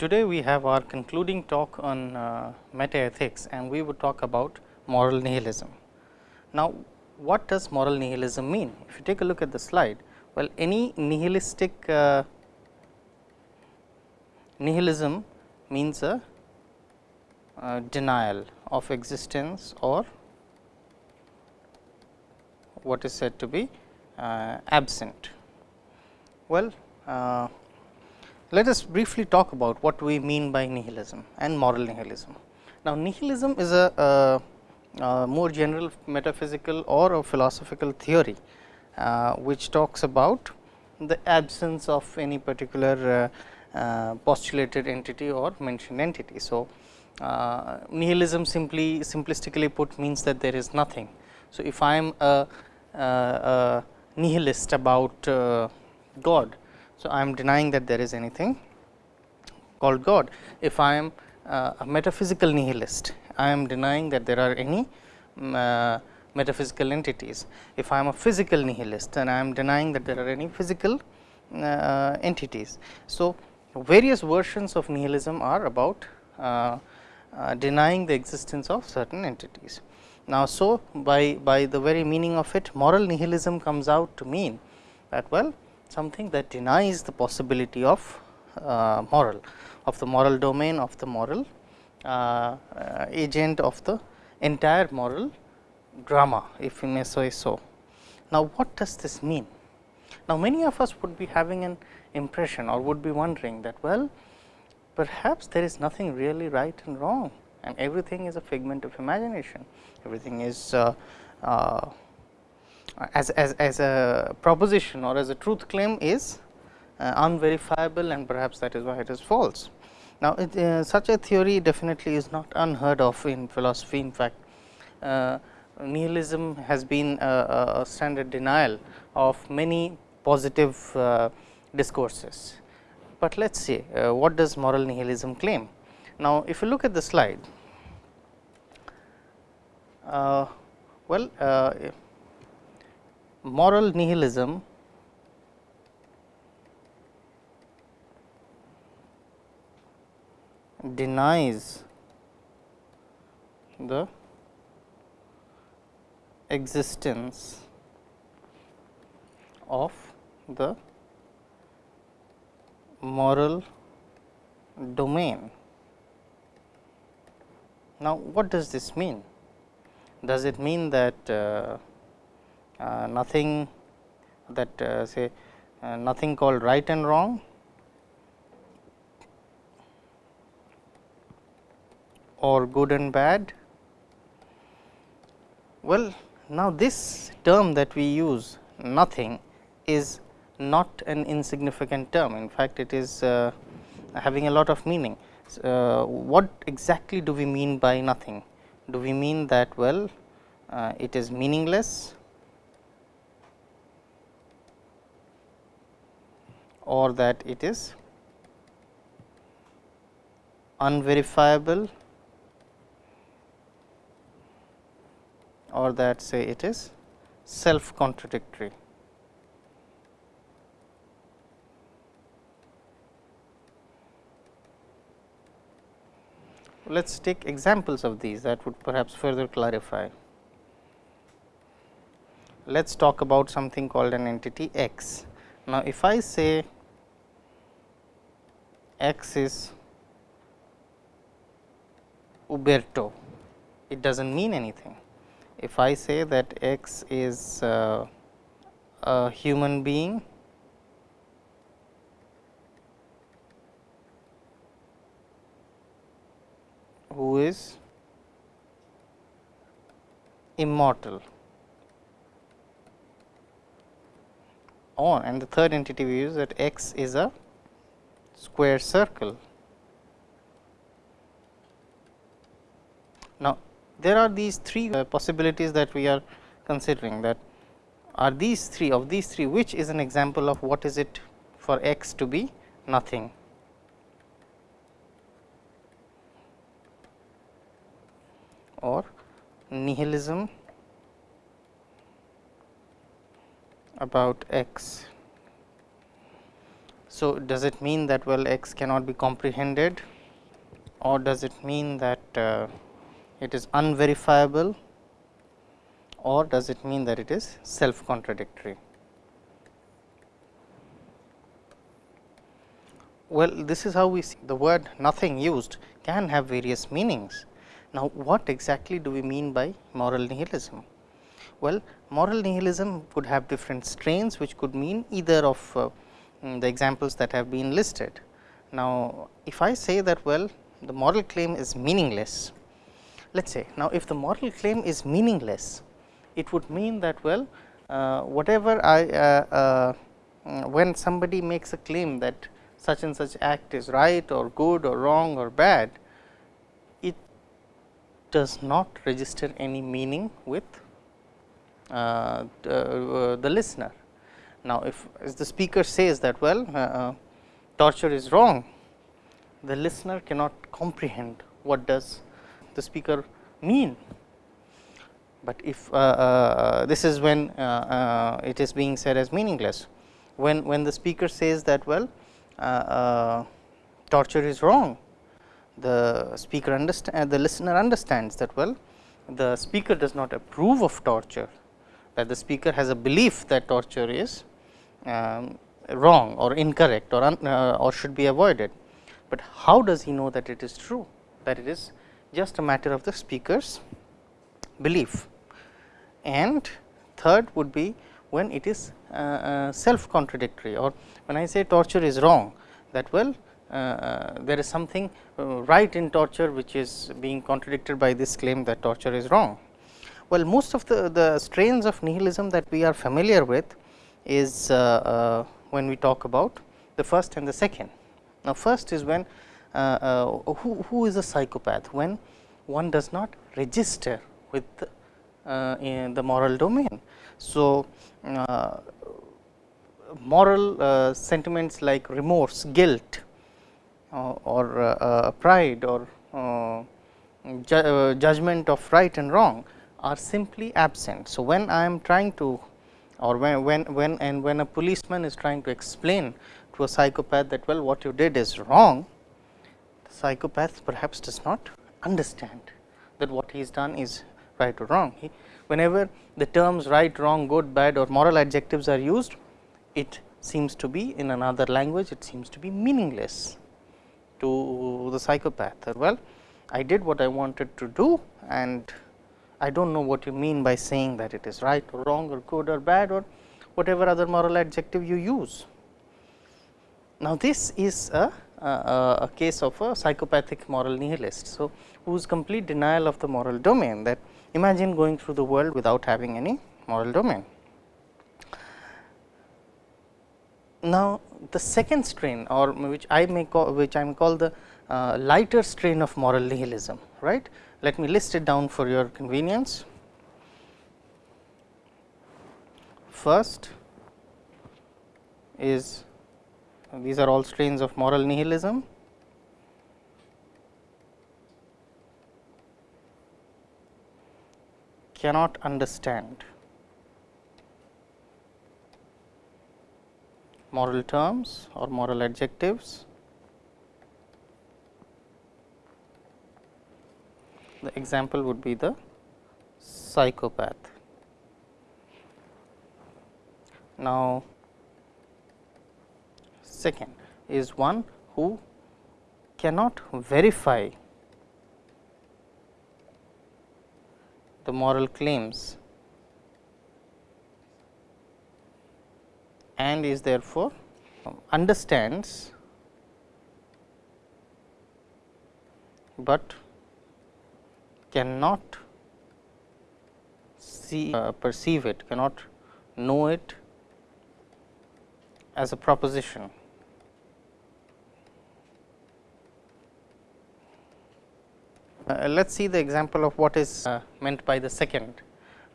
today we have our concluding talk on uh, metaethics and we would talk about moral nihilism. Now, what does moral nihilism mean? If you take a look at the slide, well any nihilistic uh, nihilism means a uh, denial of existence or what is said to be uh, absent. Well, uh, let us briefly talk about what we mean by nihilism and moral nihilism. Now, nihilism is a, a, a more general metaphysical or a philosophical theory, uh, which talks about the absence of any particular uh, uh, postulated entity or mentioned entity. So, uh, nihilism simply simplistically put means that there is nothing. So, if I am a, a, nihilist about uh, God, so I am denying that there is anything called God. If I am uh, a metaphysical nihilist, I am denying that there are any um, metaphysical entities. If I am a physical nihilist, then I am denying that there are any physical uh, entities. So, various versions of nihilism are about uh, uh, denying the existence of certain entities. Now, so by, by the very meaning of it moral nihilism comes out to mean that well something that denies the possibility of uh, moral of the moral domain of the moral uh, uh agent of the entire moral drama if we may say so. Now, what does this mean? Now, many of us would be having an impression or would be wondering that well perhaps there is nothing really right and wrong and everything is a figment of imagination. Everything is uh, uh, as, as, as a proposition or as a truth claim is uh, unverifiable and perhaps that is why it is false. Now, it, uh, such a theory definitely is not unheard of in philosophy. In fact, uh, nihilism has been a, a, standard denial of many positive uh, discourses but let us see uh, what does moral nihilism claim. Now, if you look at the slide, uh, well moral nihilism denies the existence of the moral domain. Now, what does this mean? Does it mean that uh, nothing that uh, say uh, nothing called right and wrong or good and bad? Well, now this term that we use nothing is not an insignificant term. In fact, it is uh, having a lot of meaning. Uh, what exactly do we mean by nothing? Do we mean that well uh, it is meaningless or that it is unverifiable or that say it is self contradictory. let us take examples of these that would perhaps further clarify. Let us talk about something called an entity x. Now, if I say x is Uberto, it does not mean anything. If I say that x is uh, a human being, who is immortal on and the third entity we use that x is a square circle. Now, there are these three uh, possibilities that we are considering that are these three of these three which is an example of what is it for x to be nothing. or nihilism about x. So, does it mean that well x cannot be comprehended or does it mean that uh, it is unverifiable or does it mean that it is self contradictory. Well, this is how we see the word nothing used can have various meanings. Now, what exactly do we mean by moral nihilism? Well, moral nihilism could have different strains which could mean either of uh, mm, the examples that have been listed. Now, if I say that well the moral claim is meaningless, let us say now if the moral claim is meaningless, it would mean that well uh, whatever I uh, uh, mm, when somebody makes a claim that such and such act is right or good or wrong or bad, it does not register any meaning with uh, uh, the listener. Now, if as the speaker says that well uh, torture is wrong, the listener cannot comprehend what does the speaker mean. But if uh, uh, this is when uh, it is being said as meaningless, when when the speaker says that well torture is wrong, the speaker understand the listener understands that well the speaker does not approve of torture that the speaker has a belief that torture is um, wrong or incorrect or, un, uh, or should be avoided. But how does he know that it is true that it is just a matter of the speaker's belief. And third would be when it is uh, uh, self contradictory or when I say torture is wrong that well uh, uh there is something uh, right in torture which is being contradicted by this claim that torture is wrong. Well, most of the, the strains of nihilism that we are familiar with is uh, uh, when we talk about the first and the second. Now, first is when uh, uh who, who is a psychopath when one does not register with uh, in the moral domain. So, uh, moral sentiments like remorse, guilt or pride or ju judgment of right and wrong are simply absent. So, when I am trying to or when, when, when and when a policeman is trying to explain to a psychopath that well what you did is wrong, the psychopath perhaps does not understand that what he has done is right or wrong. He, whenever the terms right, wrong, good, bad or moral adjectives are used, it seems to be in another language, it seems to be meaningless to the psychopath. Well, I did what I wanted to do and I do not know what you mean by saying that it is right or wrong or good or bad or whatever other moral adjective you use. Now, this is a, a, a case of a psychopathic moral nihilist. So, whose complete denial of the moral domain that imagine going through the world without having any moral domain. Now, the second strain or which I may call which I am call the uh, lighter strain of moral nihilism right let me list it down for your convenience. First is these are all strains of moral nihilism. cannot understand moral terms or moral adjectives the example would be the psychopath. Now, second is one who cannot verify the moral claims and is therefore um, understands, but cannot see uh, perceive it, cannot know it as a proposition. Uh, let us see the example of what is uh, meant by the second.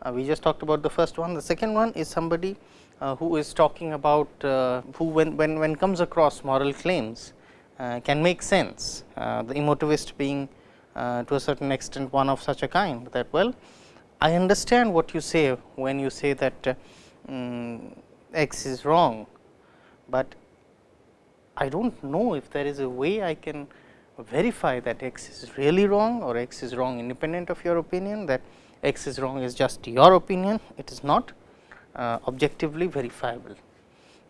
Uh, we just talked about the first one. The second one is somebody uh, who is talking about uh, who when, when, when comes across moral claims can make sense. the emotivist being uh, to a certain extent one of such a kind that well I understand what you say when you say that uh, um, x is wrong, but I do not know if there is a way I can verify that x is really wrong or x is wrong independent of your opinion that x is wrong is just your opinion, it is not uh, objectively verifiable.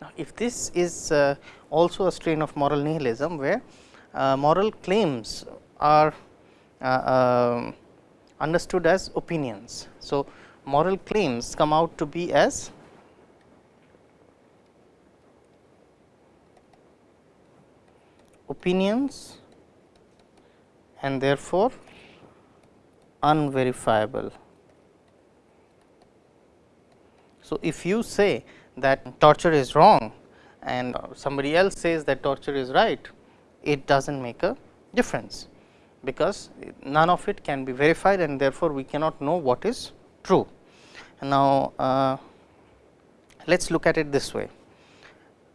Now, if this is uh, also a strain of moral nihilism, where uh, moral claims are Uh, um, understood as opinions. So, moral claims come out to be as opinions and therefore, unverifiable. So, if you say that torture is wrong and somebody else says that torture is right, it does not make a difference, because none of it can be verified and therefore, we cannot know what is true. Now, uh, let us look at it this way.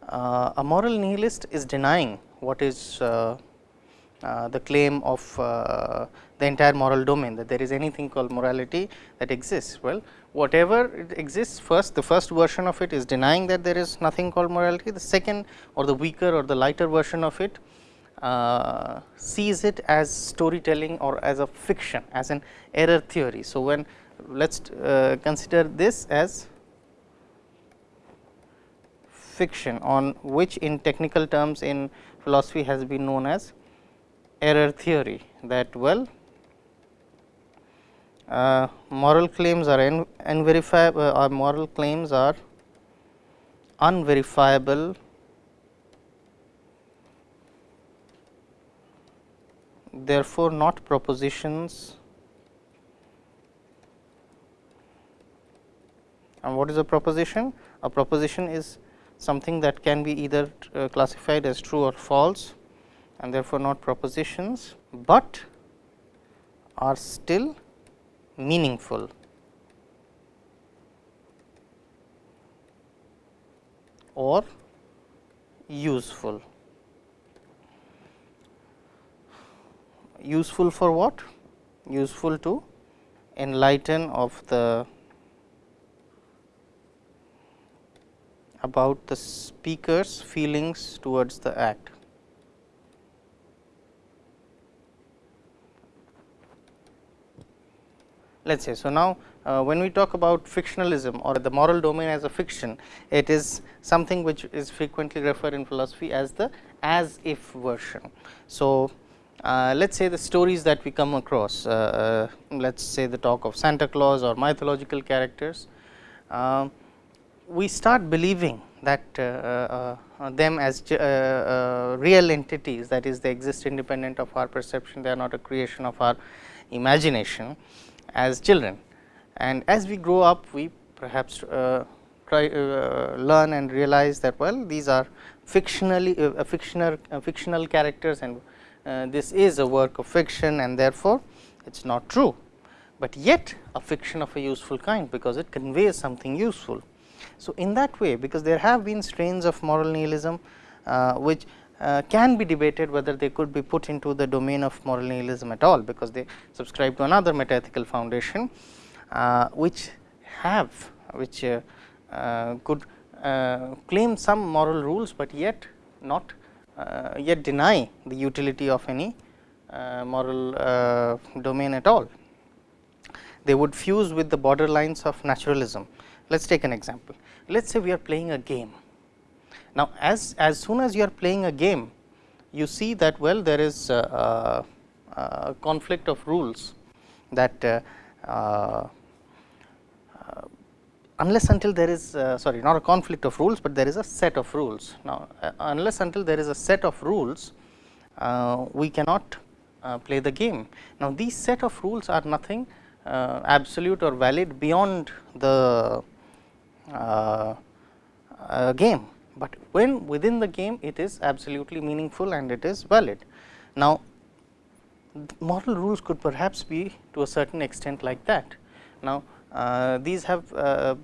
Uh, a moral nihilist is denying what is uh, uh, the claim of uh, the entire moral domain that there is anything called morality that exists. Well, whatever it exists first the first version of it is denying that there is nothing called morality, the second or the weaker or the lighter version of it uh, sees it as storytelling or as a fiction as an error theory. So, when let us uh, consider this as fiction on which in technical terms in philosophy has been known as error theory that well uh, moral claims are unverifiable uh, or moral claims are unverifiable therefore not propositions and what is a proposition a proposition is something that can be either uh, classified as true or false and therefore, not propositions, but are still meaningful. or useful. Useful for what? Useful to enlighten of the about the speaker's feelings towards the act. let us say. So, now uh, when we talk about fictionalism or the moral domain as a fiction, it is something which is frequently referred in philosophy as the as if version. So, uh, let us say the stories that we come across, uh, uh let us say the talk of Santa Claus or mythological characters, um, we start believing that uh, uh, them as real entities that is they exist independent of our perception, they are not a creation of our imagination as children. And as we grow up, we perhaps try learn and realize that well these are fictionally fictional fictional characters and this is a work of fiction and therefore, it is not true, but yet a fiction of a useful kind because it conveys something useful. So, in that way because there have been strains of moral nihilism uh, which uh, can be debated whether they could be put into the domain of moral nihilism at all, because they subscribe to another metaethical foundation, uh, which have which uh, uh could uh, claim some moral rules, but yet not uh, Uh, yet deny the utility of any uh, moral uh, domain at all. They would fuse with the borderlines of naturalism. Let us take an example. Let us say we are playing a game now, as, as soon as you are playing a game, you see that well there is a, a, a conflict of rules that uh, uh, unless until there is uh, sorry not a conflict of rules, but there is a set of rules. Now, uh, unless until there is a set of rules, uh, we cannot uh, play the game. Now, these set of rules are nothing absolute or valid beyond the game but when within the game it is absolutely meaningful and it is valid. Now, moral rules could perhaps be to a certain extent like that. Now, uh, uh, these have uh,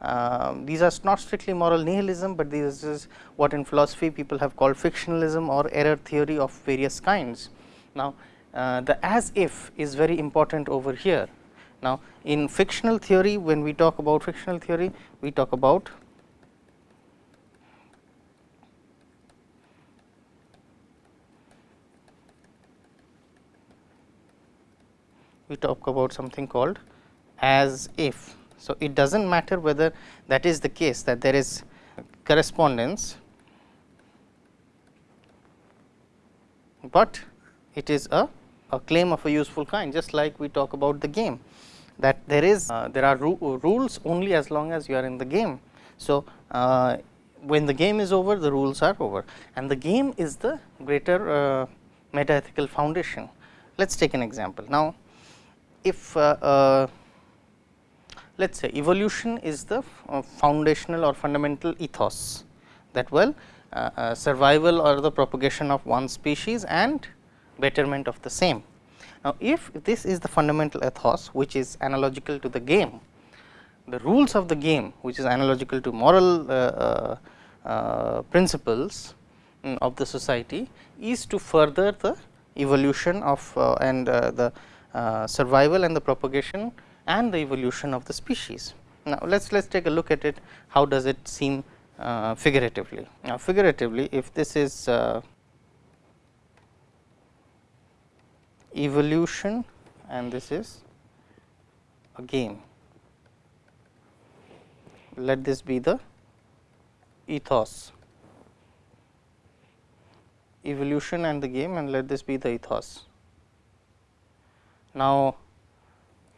uh, these are not strictly moral nihilism, but this is what in philosophy people have called fictionalism or error theory of various kinds. Now, the as if is very important over here. Now, in fictional theory when we talk about fictional theory we talk about we talk about something called as if. So, it does not matter whether that is the case that there is correspondence, but it is a, a claim of a useful kind just like we talk about the game that there is uh, there are ru rules only as long as you are in the game. So, uh, when the game is over the rules are over and the game is the greater uh, meta ethical foundation. Let us take an example. Now, if uh, uh, let us say evolution is the uh, foundational or fundamental ethos that well survival or the propagation of one species and betterment of the same. Now, if this is the fundamental ethos which is analogical to the game, the rules of the game which is analogical to moral uh, uh, uh, principles um, of the society is to further the evolution of uh, and uh, the uh, survival and the propagation and the evolution of the species. Now, let us let us take a look at it how does it seem uh, figuratively. Now, figuratively if this is uh, evolution and this is a game. Let this be the ethos evolution and the game and let this be the ethos. Now,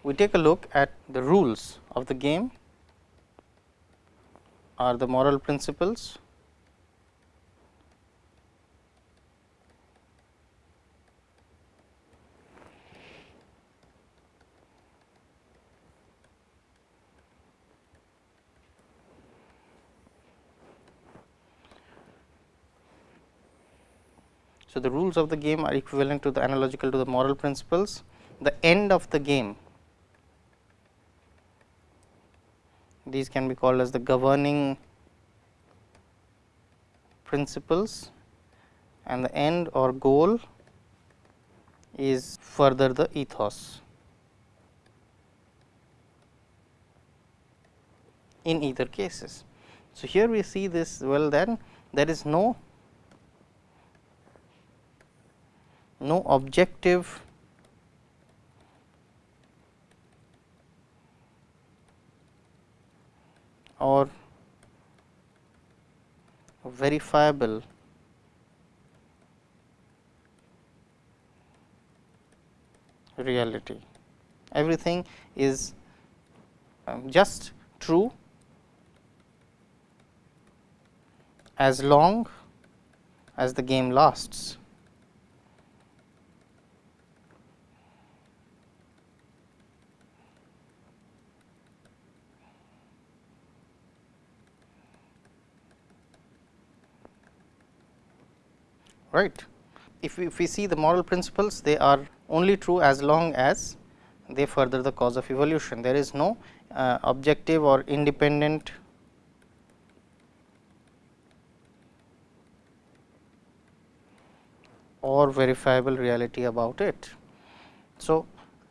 we take a look at the rules of the game are the moral principles So, the rules of the game are equivalent to the analogical to the moral principles. The end of the game these can be called as the governing principles and the end or goal is further the ethos. in either cases. So, here we see this well then there is no no objective or verifiable reality. Everything is um, just true as long as the game lasts. Right. If we, if we see the moral principles they are only true as long as they further the cause of evolution. There is no uh, objective or independent or verifiable reality about it. So,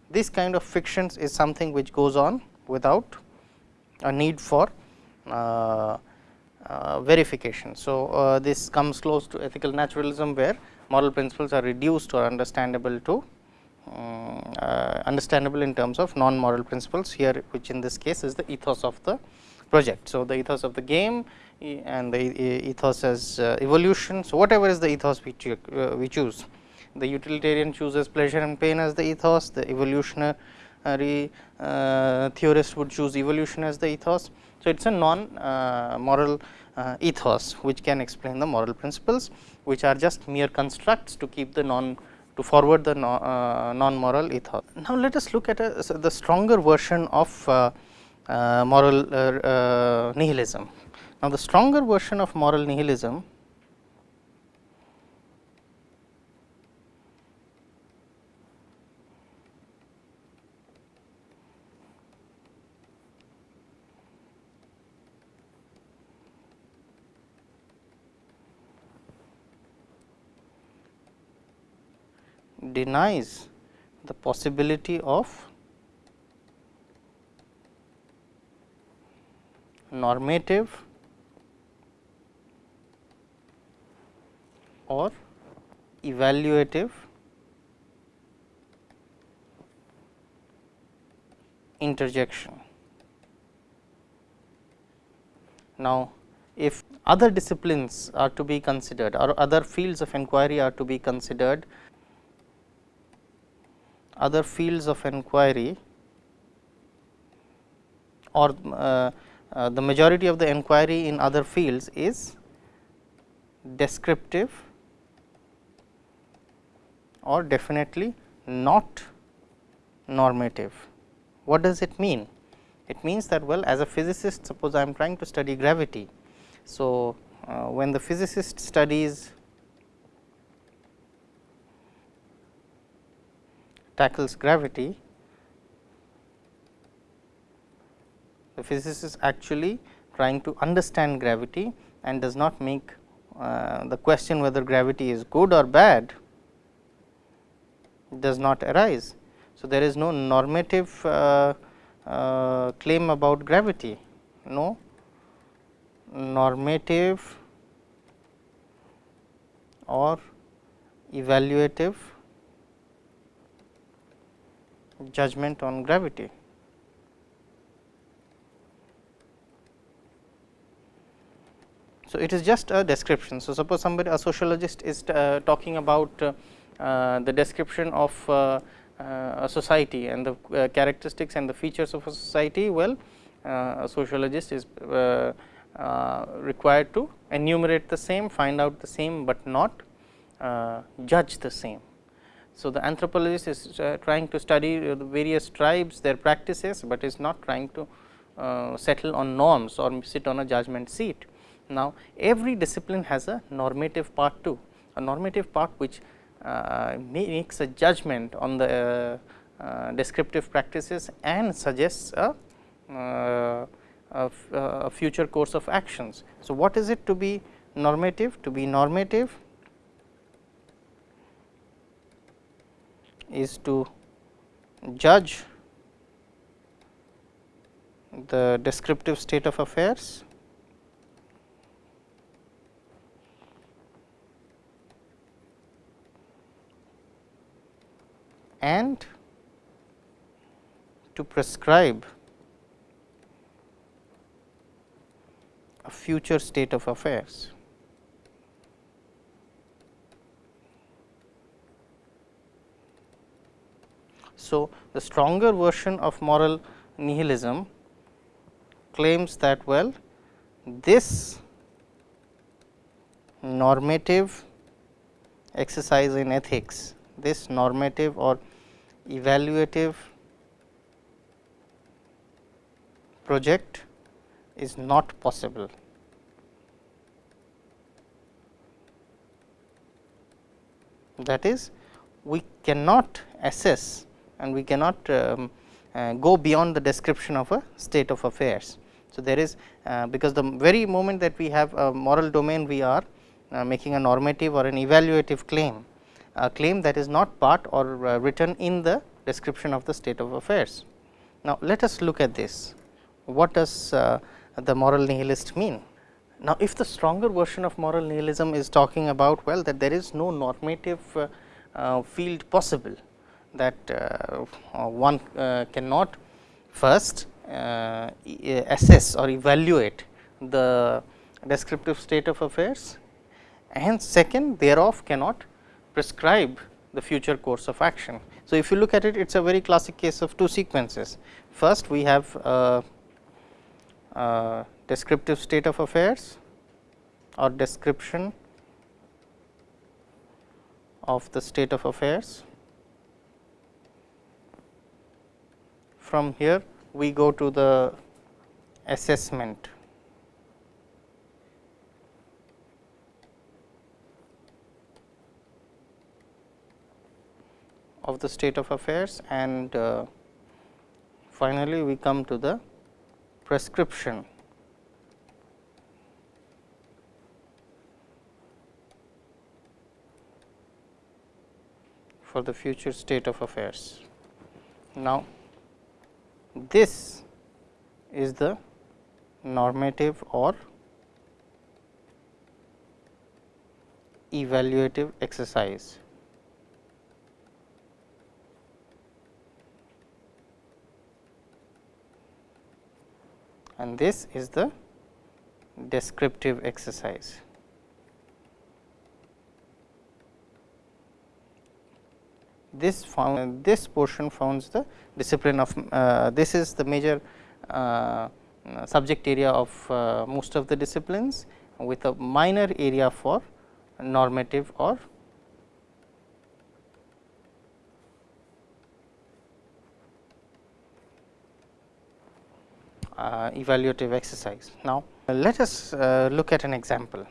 this kind of fictions is something which goes on without a need for uh, verification. So, uh, this comes close to ethical naturalism where moral principles are reduced or understandable to um, uh, understandable in terms of non moral principles here which in this case is the ethos of the project. So, the ethos of the game and the ethos as uh, evolution. So, whatever is the ethos we, cho uh, we choose the utilitarian chooses pleasure and pain as the ethos, the evolutionary uh, theorist would choose evolution as the ethos. So, it is a non uh, moral uh, ethos which can explain the moral principles which are just mere constructs to keep the non to forward the no, uh, non moral ethos. Now, let us look at a, so the stronger version of uh, uh, moral uh, nihilism. Now, the stronger version of moral nihilism denies the possibility of normative or evaluative interjection. Now, if other disciplines are to be considered or other fields of inquiry are to be considered, other fields of inquiry or uh, uh, the majority of the inquiry in other fields is descriptive or definitely not normative. What does it mean? It means that well as a physicist suppose I am trying to study gravity. So, uh, when the physicist studies tackles gravity, the physicist is actually trying to understand gravity and does not make uh, the question whether gravity is good or bad does not arise. So, there is no normative uh, uh, claim about gravity, no normative or evaluative judgment on gravity. So, it is just a description. So, suppose somebody a sociologist is uh, talking about uh, uh, the description of uh, uh, a society and the characteristics and the features of a society, well a sociologist is required to enumerate the same, find out the same, but not judge the same. So, the anthropologist is trying to study the various tribes, their practices, but is not trying to settle on norms or sit on a judgment seat. Now, every discipline has a normative part too, a normative part which uh, makes a judgment on the uh, uh, descriptive practices and suggests a, a, a future course of actions. So, what is it to be normative? To be normative is to judge the descriptive state of affairs and to prescribe a future state of affairs. So, the stronger version of moral nihilism claims that well this normative exercise in ethics this normative or evaluative project is not possible. That is we cannot assess and we cannot um, uh, go beyond the description of a state of affairs. So, there is uh, because the very moment that we have a moral domain we are uh, making a normative or an evaluative claim a claim that is not part or uh, written in the description of the state of affairs. Now, let us look at this. What does uh, the moral nihilist mean? Now, if the stronger version of moral nihilism is talking about well that there is no normative uh, uh, field possible that uh, uh, one cannot first assess or evaluate the descriptive state of affairs and second thereof cannot prescribe the future course of action. So, if you look at it, it is a very classic case of two sequences. First, we have a, a descriptive state of affairs or description of the state of affairs. From here, we go to the assessment of the state of affairs and uh, finally, we come to the prescription for the future state of affairs. Now, this is the normative or evaluative exercise. and this is the descriptive exercise. This found this portion founds the discipline of uh, this is the major uh, subject area of uh, most of the disciplines with a minor area for normative or uh, evaluative exercise. Now, let us uh, look at an example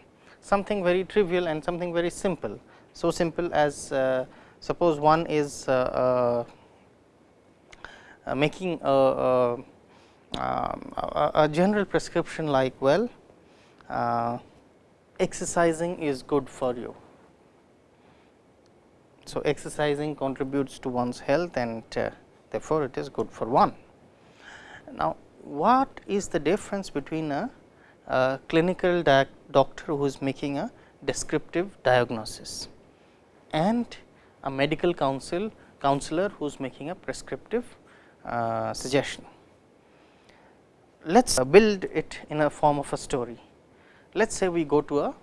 something very trivial and something very simple. So, simple as suppose one is uh, uh, making a, um, a, a, general prescription like well exercising is good for you. So, exercising contributes to one's health and therefore, it is good for one. Now, what is the difference between a, a clinical doctor who is making a descriptive diagnosis and a medical counsel counselor who is making a prescriptive uh, suggestion. Let us build it in a form of a story. Let us say we go to a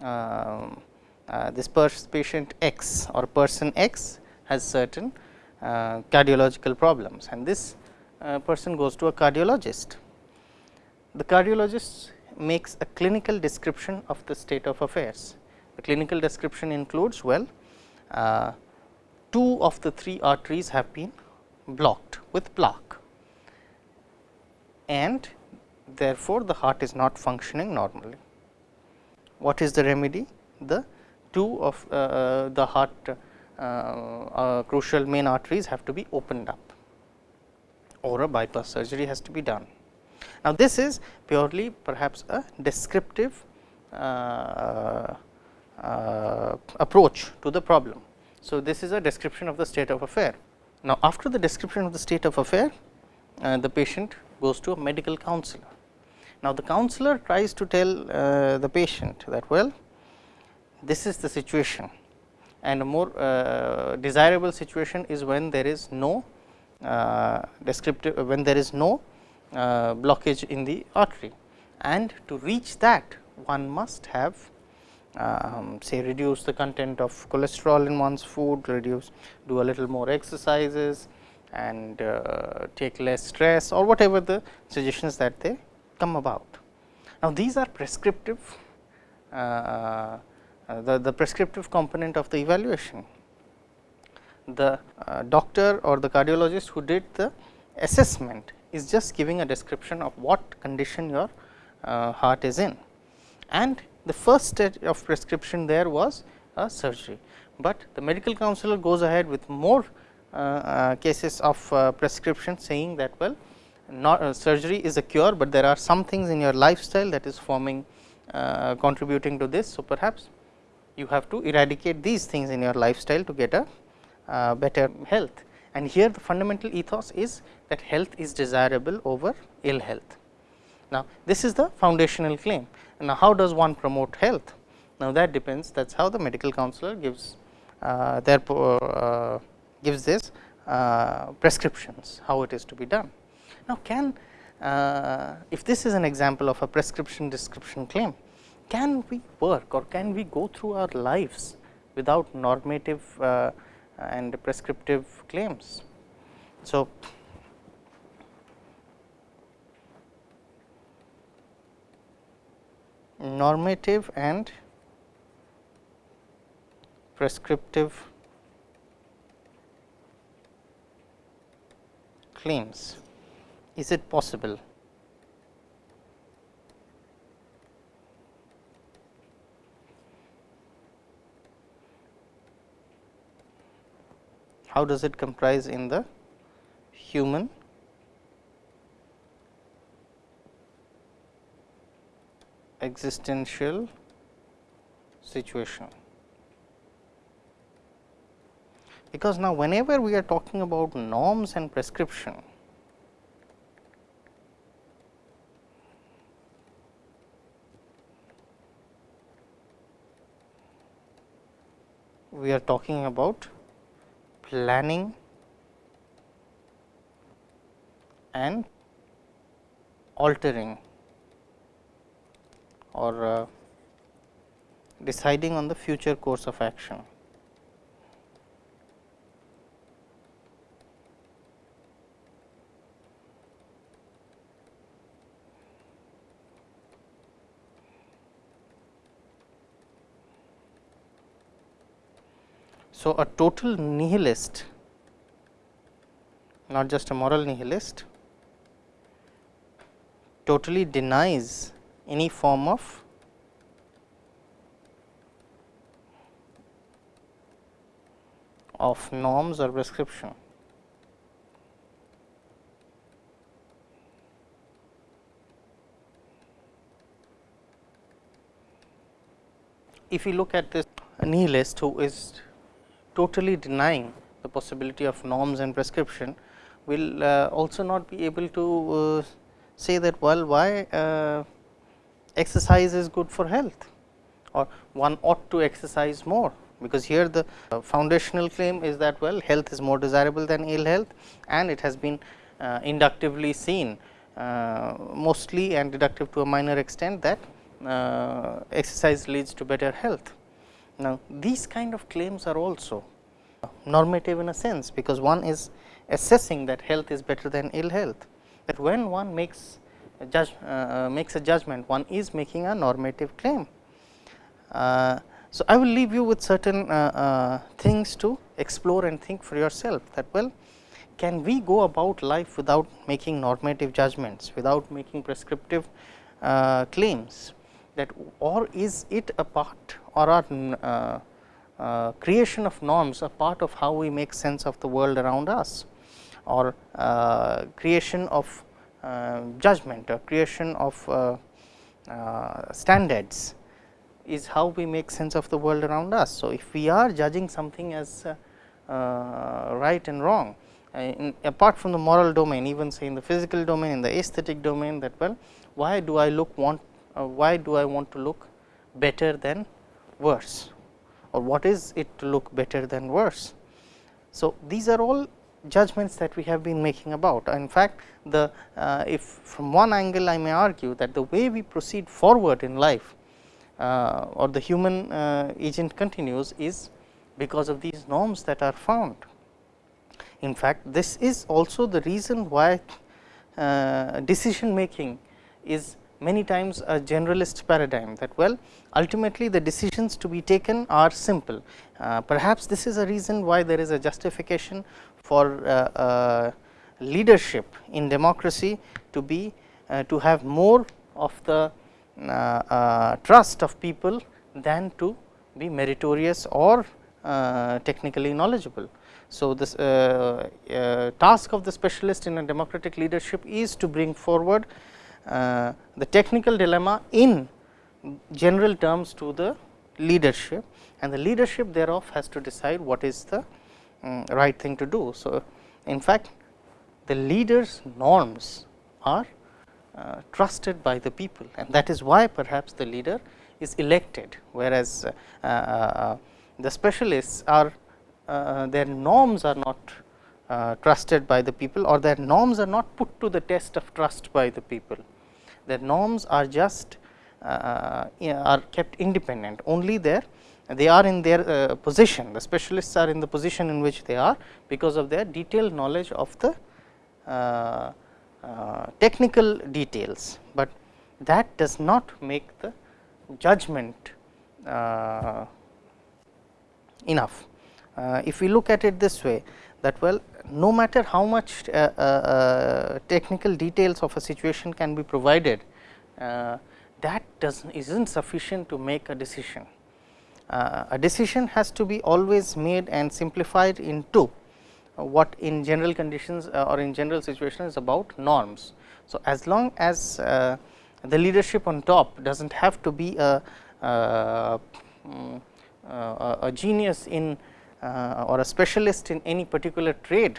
uh, uh, this patient X or person X has certain uh, cardiological problems and this person goes to a cardiologist. The cardiologist makes a clinical description of the state of affairs. The clinical description includes well, uh, two of the three arteries have been blocked with plaque and therefore, the heart is not functioning normally. What is the remedy? The two of uh, uh the heart uh, uh, crucial main arteries have to be opened up or a bypass surgery has to be done. Now, this is purely perhaps a descriptive uh, approach to the problem. So, this is a description of the state of affair. Now, after the description of the state of affair, uh, the patient goes to a medical counselor. Now, the counselor tries to tell uh, the patient that well, this is the situation and a more uh, desirable situation is when there is no uh, descriptive when there is no uh, blockage in the artery and to reach that one must have um, say reduce the content of cholesterol in one's food, reduce do a little more exercises and uh, take less stress or whatever the suggestions that they come about. Now, these are prescriptive uh, uh the, the prescriptive component of the evaluation the uh, doctor or the cardiologist who did the assessment is just giving a description of what condition your uh, heart is in. And the first stage of prescription there was a surgery, but the medical counselor goes ahead with more uh, uh cases of uh, prescription saying that well not surgery is a cure, but there are some things in your lifestyle that is forming contributing to this. So, perhaps you have to eradicate these things in your lifestyle to get a better health. And here the fundamental ethos is that health is desirable over ill health. Now, this is the foundational claim. Now, how does one promote health? Now, that depends that is how the medical counselor gives uh, their uh, gives this uh, prescriptions, how it is to be done. Now, can uh, if this is an example of a prescription description claim, can we work or can we go through our lives without normative uh, and prescriptive claims. So, normative and prescriptive claims. Is it possible? how does it comprise in the human existential situation. Because now, whenever we are talking about norms and prescription, we are talking about planning and altering or uh, deciding on the future course of action. So, a total nihilist not just a moral nihilist totally denies any form of of norms or prescription. If you look at this nihilist who is totally denying the possibility of norms and prescription, will uh, also not be able to uh, say that well why uh, exercise is good for health or one ought to exercise more because here the uh, foundational claim is that well health is more desirable than ill health and it has been uh, inductively seen uh, mostly and deductive to a minor extent that uh, exercise leads to better health. Now, these kind of claims are also normative in a sense, because one is assessing that health is better than ill health. That when one makes judge, uh, makes a judgment, one is making a normative claim. Uh, so, I will leave you with certain uh, uh, things to explore and think for yourself that well can we go about life without making normative judgments, without making prescriptive uh, claims that or is it a part or are uh, uh, creation of norms a part of how we make sense of the world around us or uh, creation of judgment or creation of standards is how we make sense of the world around us. So, if we are judging something as uh, uh, right and wrong, uh, in, apart from the moral domain, even say in the physical domain, in the aesthetic domain that well, why do I look want, uh, why do I want to look better than worse or what is it to look better than worse. So, these are all judgments that we have been making about. In fact, the uh, if from one angle I may argue that the way we proceed forward in life uh, or the human uh, agent continues is because of these norms that are found. In fact, this is also the reason why uh, decision making is many times a generalist paradigm that well ultimately the decisions to be taken are simple. Uh, perhaps this is a reason why there is a justification for uh, uh, leadership in democracy to be to have more of the uh, uh, trust of people than to be meritorious or uh, technically knowledgeable. So, this task of the specialist in a democratic leadership is to bring forward the technical dilemma in general terms to the leadership and the leadership thereof has to decide what is the um, right thing to do. So, in fact, the leaders norms are uh, trusted by the people and that is why perhaps the leader is elected, whereas uh, uh, the specialists are their norms are not trusted by the people or their norms are not put to the test of trust by the people. Their norms are just are kept independent only there they are in their uh, position the specialists are in the position in which they are because of their detailed knowledge of the uh, uh, technical details, but that does not make the judgment enough. If we look at it this way that well no matter how much uh, uh, technical details of a situation can be provided that does not isn't sufficient to make a decision. A decision has to be always made and simplified into what in general conditions uh, or in general situation is about norms. So, as long as uh, the leadership on top does not have to be a, a, mm, a genius in uh, or a specialist in any particular trade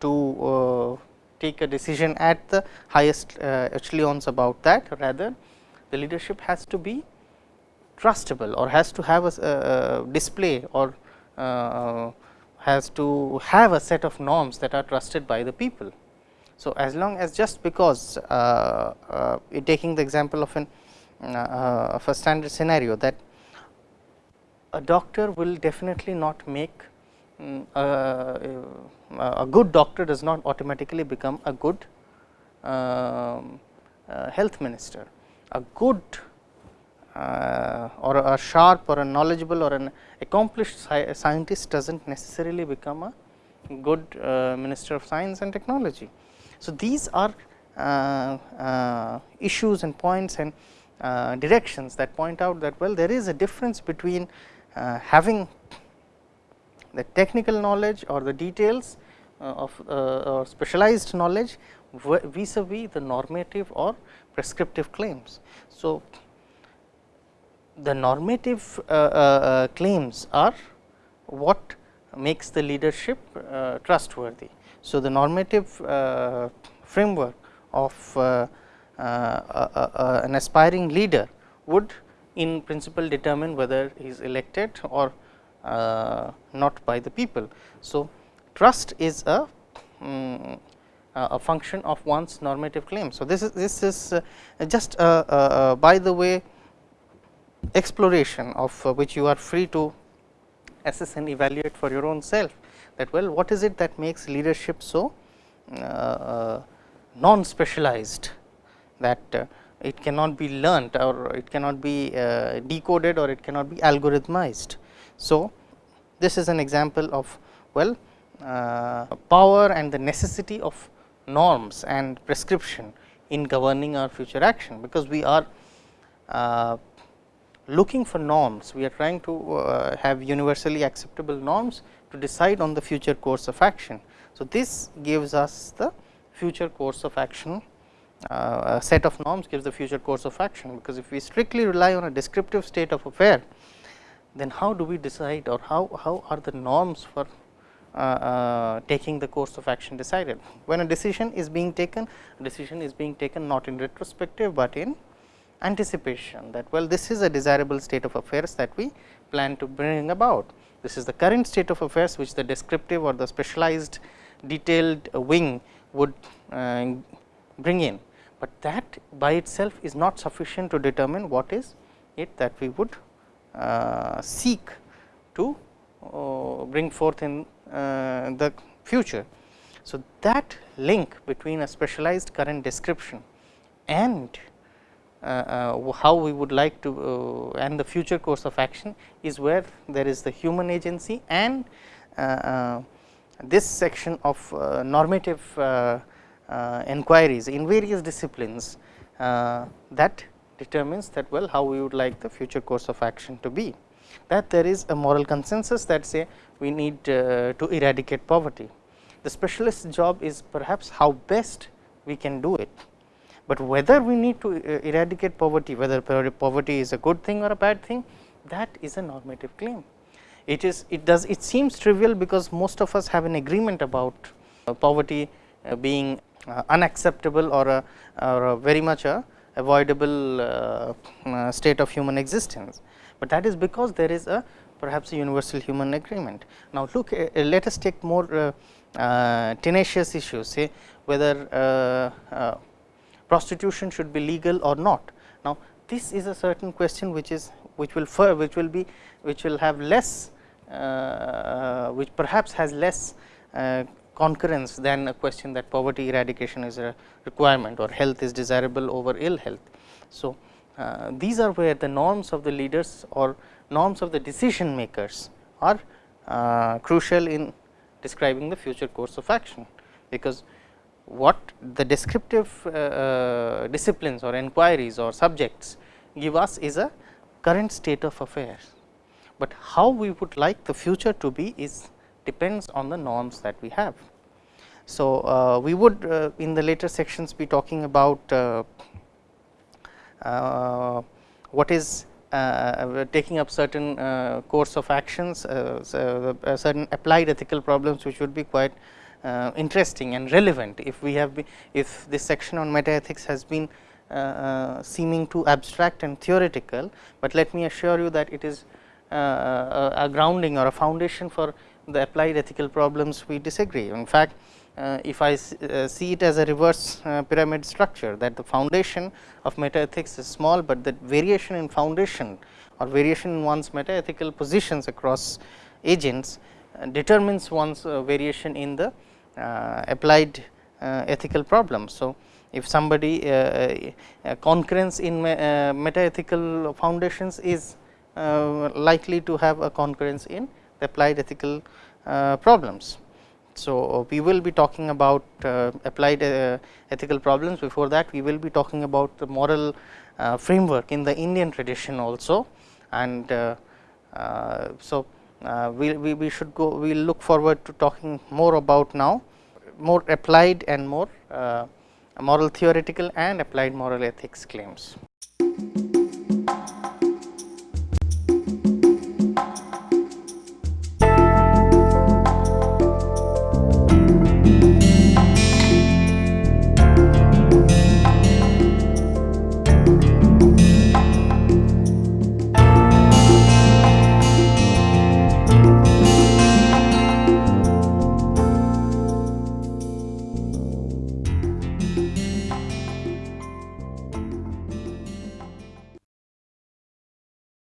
to take a decision at the highest echelons about that rather the leadership has to be trustable or has to have a, a display or uh, has to have a set of norms that are trusted by the people. So, as long as just because uh, uh, taking the example of an uh, of a standard scenario that a doctor will definitely not make um, a good doctor does not automatically become a good um, uh, health minister. A good uh, or a sharp or a knowledgeable or an accomplished sci scientist does not necessarily become a good uh, minister of science and technology. So, these are uh, uh, issues and points and uh, directions that point out that well there is a difference between having the technical knowledge or the details of or specialized knowledge vis a vis the normative or prescriptive claims. So, the normative uh, uh, claims are what makes the leadership uh, trustworthy. So, the normative framework of an aspiring leader would in principle determine whether he is elected or not by the people. So, trust is a um, a function of one's normative claim. So, this is this is uh, just uh, uh, by the way exploration of uh, which you are free to assess and evaluate for your own self that well what is it that makes leadership so uh, uh, non specialized that it cannot be learnt or it cannot be decoded or it cannot be algorithmized. So, this is an example of well uh, power and the necessity of norms and prescription in governing our future action, because we are uh, looking for norms, we are trying to uh, have universally acceptable norms to decide on the future course of action. So, this gives us the future course of action uh, a set of norms gives the future course of action, because if we strictly rely on a descriptive state of affair, then how do we decide or how, how are the norms for uh, uh, taking the course of action decided. When a decision is being taken, decision is being taken not in retrospective, but in anticipation that well this is a desirable state of affairs that we plan to bring about. This is the current state of affairs which the descriptive or the specialized detailed wing would uh, bring in, but that by itself is not sufficient to determine what is it that we would uh, seek to uh, bring forth in uh, the future. So, that link between a specialized current description and how we would like to uh, and the future course of action is where there is the human agency and uh, uh, this section of normative inquiries in various disciplines that determines that well how we would like the future course of action to be that there is a moral consensus that say we need uh, to eradicate poverty. The specialist job is perhaps how best we can do it, but whether we need to uh, eradicate poverty, whether poverty is a good thing or a bad thing, that is a normative claim. It is it does it seems trivial because most of us have an agreement about uh, poverty uh, being uh, unacceptable or a, or a very much a avoidable uh, state of human existence but that is because there is a perhaps a universal human agreement. Now, look let us take more tenacious issues say whether prostitution should be legal or not. Now, this is a certain question which is which will which will be which will have less uh, which perhaps has less concurrence than a question that poverty eradication is a requirement or health is desirable over ill health. So, uh, these are where the norms of the leaders or norms of the decision makers are uh, crucial in describing the future course of action, because what the descriptive uh, uh disciplines or inquiries or subjects give us is a current state of affairs, but how we would like the future to be is depends on the norms that we have. So, uh, we would uh, in the later sections be talking about uh, what is uh, taking up certain uh, course of actions, so certain applied ethical problems which would be quite interesting and relevant if we have if this section on meta ethics has been uh, seeming too abstract and theoretical, but let me assure you that it is uh, a grounding or a foundation for the applied ethical problems we disagree. In fact, uh, if I uh, see it as a reverse uh, pyramid structure that the foundation of meta ethics is small, but the variation in foundation or variation in one's meta ethical positions across agents determines one's variation in the applied ethical problems. So, if somebody concurrence in meta ethical foundations is likely to have a concurrence in the applied ethical problems. So, we will be talking about uh, applied uh, ethical problems before that we will be talking about the moral uh, framework in the Indian tradition also and uh, uh, so uh, we, we, we should go we will look forward to talking more about now more applied and more moral theoretical and applied moral ethics claims.